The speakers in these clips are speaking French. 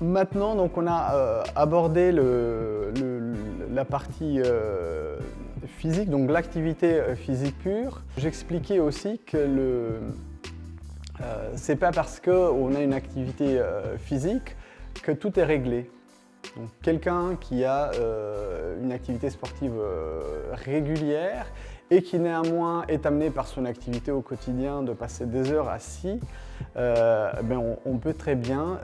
Maintenant, donc, on a euh, abordé le, la partie euh, physique, donc l'activité euh, physique pure. J'expliquais aussi que le, euh, c'est pas parce qu'on a une activité physique que tout est réglé. Quelqu'un qui a euh, une activité sportive régulière et qui néanmoins est amené par son activité au quotidien de passer des heures assis, ben on, peut très bien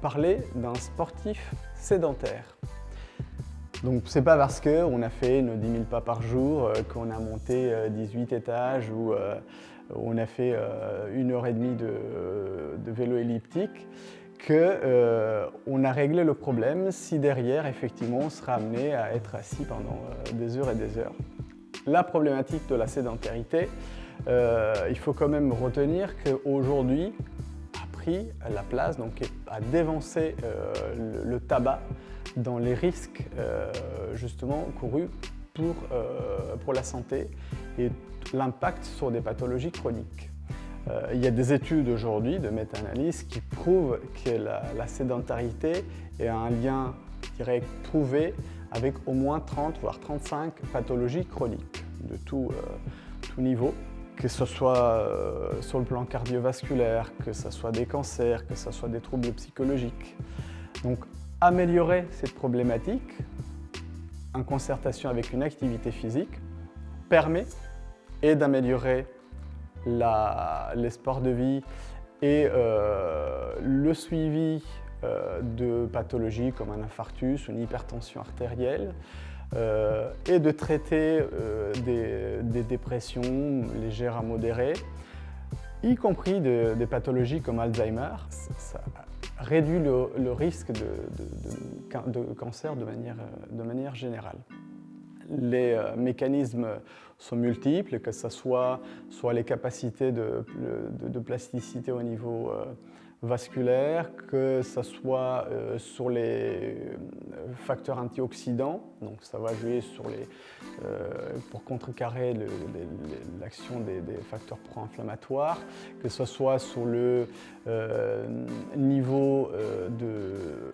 parler d'un sportif sédentaire. Donc c'est pas parce qu'on a fait nos 10 000 pas par jour, qu'on a monté 18 étages ou on a fait euh, une heure et demie de, de vélo elliptique, qu'on euh, a réglé le problème si derrière, effectivement, on sera amené à être assis pendant euh, des heures et des heures. La problématique de la sédentarité, euh, il faut quand même retenir qu'aujourd'hui a pris la place, donc a dévancé le, le, tabac dans les risques justement courus pour, pour la santé et l'impact sur des pathologies chroniques. Euh, il y a des études aujourd'hui de méta-analyse qui prouvent que la, sédentarité est un lien direct prouvé avec au moins 30 voire 35 pathologies chroniques de tout, euh, tout niveau, que ce soit euh, sur le plan cardiovasculaire, que ce soit des cancers, que ce soit des troubles psychologiques. Donc améliorer cette problématique en concertation avec une activité physique permet et d'améliorer les sports de vie et euh, le suivi euh, de pathologies comme un infarctus, une hypertension artérielle euh, et de traiter des, dépressions légères à modérées, y compris de, des pathologies comme Alzheimer. Ça réduit le, risque de, cancer de manière générale les euh, mécanismes sont multiples, que ce soit, soit les capacités de, de, plasticité au niveau euh, vasculaire, que ce soit euh, sur les facteurs antioxydants, donc ça va jouer sur les, pour contrecarrer l'action des, facteurs pro-inflammatoires, que ce soit sur le niveau de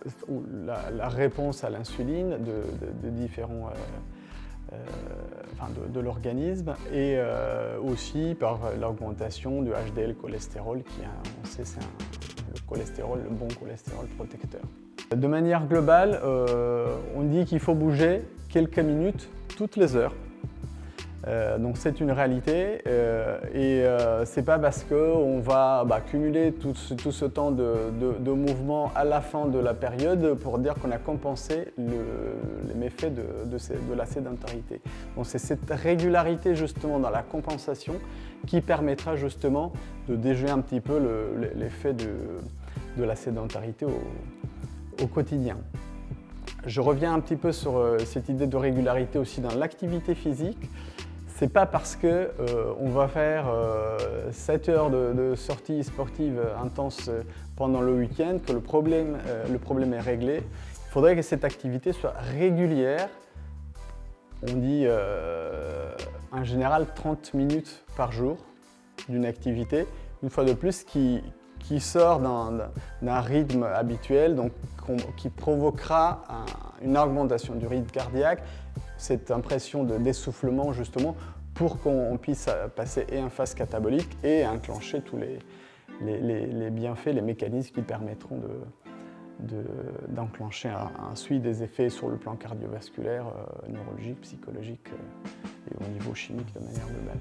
la, réponse à l'insuline de, différents de, de l'organisme et euh, aussi par l'augmentation du HDL cholestérol qui, on sait, c'est le cholestérol, le bon cholestérol protecteur. De manière globale, euh, on dit qu'il faut bouger quelques minutes toutes les heures euh, donc c'est une réalité euh, et euh, c'est pas parce qu'on va bah, cumuler tout ce, temps de, mouvement à la fin de la période pour dire qu'on a compensé le, les méfaits de, la sédentarité. C'est cette régularité justement dans la compensation qui permettra justement de déjouer un petit peu l'effet de, la sédentarité au quotidien. Je reviens un petit peu sur cette idée de régularité aussi dans l'activité physique. C'est pas parce qu'on euh, va faire euh, 7 heures de, de, sortie sportive intense pendant le week-end que le problème, euh, le problème est réglé. Il faudrait que cette activité soit régulière. On dit euh, en général 30 minutes par jour d'une activité. Une fois de plus, qui, sort d'un rythme habituel, donc qui provoquera un, une augmentation du rythme cardiaque, cette impression de d'essoufflement justement pour qu'on puisse passer et en phase catabolique et enclencher tous les, les, les, bienfaits, les mécanismes qui permettront d'enclencher de, un, un, suivi des effets sur le plan cardiovasculaire, euh, neurologique, psychologique euh, et au niveau chimique de manière globale.